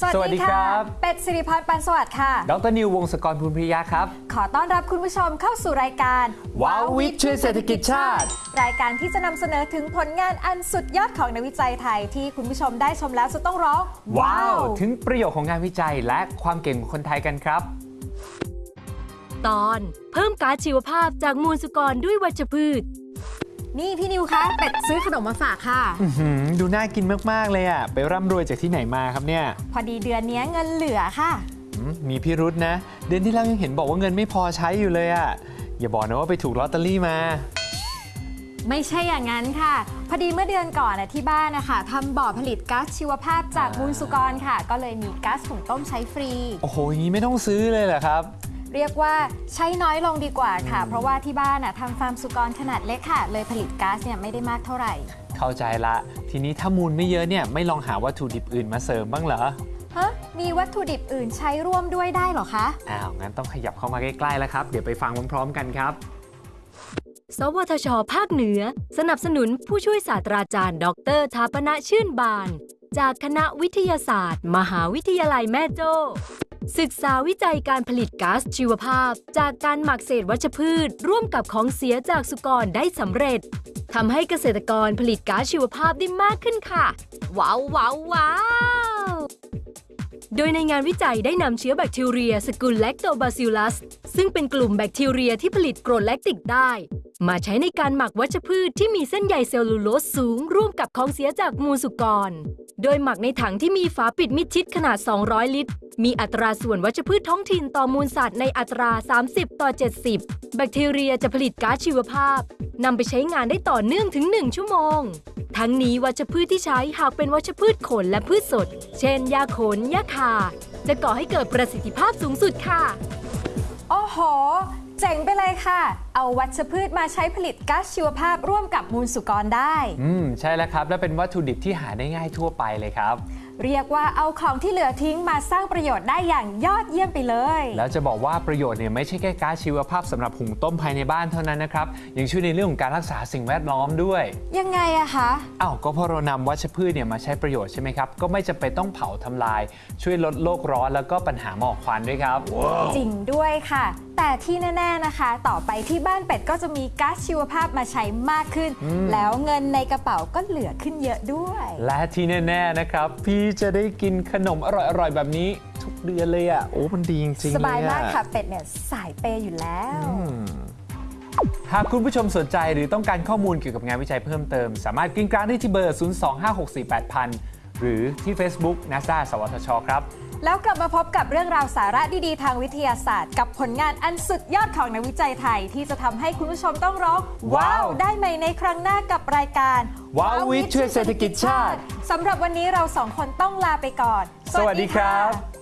สวัสดีครับ เป็ดสิริพัฒน์ปันสวัสดิ์ค่ะ ดรนิววงศกรภูลพิริยะครับ ขอต้อนรับคุณผู้ชมเข้าสู่รายการว้าววิทย์ช่วยเศรษฐกิจชาติ รายการที่จะนำเสนอถึงผลงานอันสุดยอดของนักวิจัยไทยที่คุณผู้ชมได้ชมแล้วจะต้องร้อง ว้าว ถึงประโยชน์ของงานวิจัยและความเก่งของคนไทยกันครับ ตอน เพิ่มก๊าซชีวภาพจากมูลสุกรด้วยวัชพืช นี่พี่นิวคะเป็ดซื้อขนมมาฝากค่ะอื้อหือดูน่ากินมาก ๆ เลยอะ ไปร่ำรวยจากที่ไหนมาครับเนี่ย พอดีเดือนนี้เงินเหลือค่ะอืมมีพิรุษนะ เดือนที่แล้วยังเห็นบอกว่าเงินไม่พอใช้อยู่เลยอะ อย่าบอกนะว่าไปถูกลอตเตอรี่มา ไม่ใช่อย่างนั้นค่ะ พอดีเมื่อเดือนก่อนน่ะที่บ้านนะคะทำบ่อผลิตก๊าซชีวภาพจากมูลสุกรค่ะ ก็เลยมีก๊าซหุงต้มใช้ฟรี โอ้โหอย่างนี้ไม่ต้องซื้อเลยเหรอครับ เรียกว่าใช้น้อยลงดีกว่าค่ะ เพราะว่าที่บ้านน่ะทำฟาร์มสุกรขนาดเล็กค่ะ เลยผลิตก๊าซเนี่ยไม่ได้มากเท่าไหร่ เข้าใจละ ทีนี้ถ้ามูลไม่เยอะเนี่ยไม่ลองหาวัตถุดิบอื่นมาเสริมบ้างเหรอฮะมีวัตถุดิบอื่นใช้ร่วมด้วยได้เหรอคะอ้าวงั้นต้องขยับเข้ามาใกล้ๆแล้วครับเดี๋ยวไปฟังพร้อมๆกันครับสวทช ภาคเหนือ สนับสนุนผู้ช่วยศาสตราจารย์ ดรทาปนะชื่นบาน จากคณะวิทยาศาสตร์ มหาวิทยาลัยแม่โจ้ ศึกษาวิจัยการผลิตก๊าซชีวภาพ จากการหมักเศษวัชพืช ร่วมกับของเสียจากสุกรได้สำเร็จทำให้เกษตรกรผลิตก๊าซชีวภาพได้มากขึ้นค่ะ ว้าวว้าวว้าวโดยในงานวิจัยได้นำเชื้อแบคทีเรียสกุลแลคโตบาซิลลัส ซึ่งเป็นกลุ่มแบคทีเรียที่ผลิตกรดแลคติกได้ มาใช้ในการหมักวัชพืชที่มีเส้นใยเซลลูโลสสูง ร่วมกับของเสียจากมูลสุกร โดยหมักในถังที่มีฝาปิดมิดชิดขนาด 200 ลิตร มีอัตราส่วนวัชพืชท้องถิ่นต่อมูลสัตว์ในอัตรา 30 ต่อ 70 แบคทีเรียจะผลิตก๊าซชีวภาพนำไปใช้งานได้ต่อเนื่องถึง 1 ชั่วโมง ทั้งนี้วัชพืชที่ใช้หากเป็นวัชพืชขนและพืชสด เช่นหญ้าขนหญ้าคาจะก่อให้เกิดประสิทธิภาพสูงสุดค่ะ โอ้โห จ๋งไปเลยค่ะ เอาวัชพืชมาใช้ผลิตก๊าซชีวภาพร่วมกับมูลสุกรได้ อืม ใช่แล้วครับ และเป็นวัตถุดิบที่หาได้ง่ายทั่วไปเลยครับ เรียกว่าเอาของที่เหลือทิ้งมาสร้างประโยชน์ได้อย่างยอดเยี่ยมไปเลย แล้วจะบอกว่าประโยชน์เนี่ยไม่ใช่แค่ก๊าซชีวภาพสำหรับหุงต้มภายในบ้านเท่านั้นนะครับ ยังช่วยในเรื่องของการรักษาสิ่งแวดล้อมด้วย ยังไงอะคะอ้าวก็เพราะเรานำวัชพืชเนี่ยมาใช้ประโยชน์ใช่ไหมครับ ก็ไม่จำเป็นต้องเผาทำลาย ช่วยลดโลกร้อนแล้วก็ปัญหาหมอกควันด้วยครับจริงด้วยค่ะ แต่ที่แน่ๆนะคะ ต่อไปที่บ้านเป็ดก็จะมีก๊าซชีวภาพมาใช้มากขึ้น แล้วเงินในกระเป๋าก็เหลือขึ้นเยอะด้วย และที่แน่ ๆนะครับพี่จะได้กินขนมอร่อยๆ แบบนี้ทุกเดือนเลยอะ โอ้ มันดีจริงๆสบายเลมากอค่ะเป็ดเนี่ยสายเปย์อยู่แล้วหากคุณผู้ชมสนใจหรือต้องการข้อมูลเกี่ยวกับงานวิจัยเพิ่มเติม สามารถกริ้งกลางได้ที่เบอร์ 025648000 หรือที่ Facebook NASA สวทช ครับ แล้วกลับมาพบกับเรื่องราวสาระดีๆ ทางวิทยาศาสตร์ กับผลงานอันสุดยอดของนักวิจัยไทย ที่จะทำให้คุณผู้ชมต้องร้อง ว้าว ได้ใหม่ในครั้งหน้ากับรายการว้าววิทย์ช่วยเศรษฐกิจชาติสำหรับวันนี้เราสองคนต้องลาไปก่อน สวัสดีครับ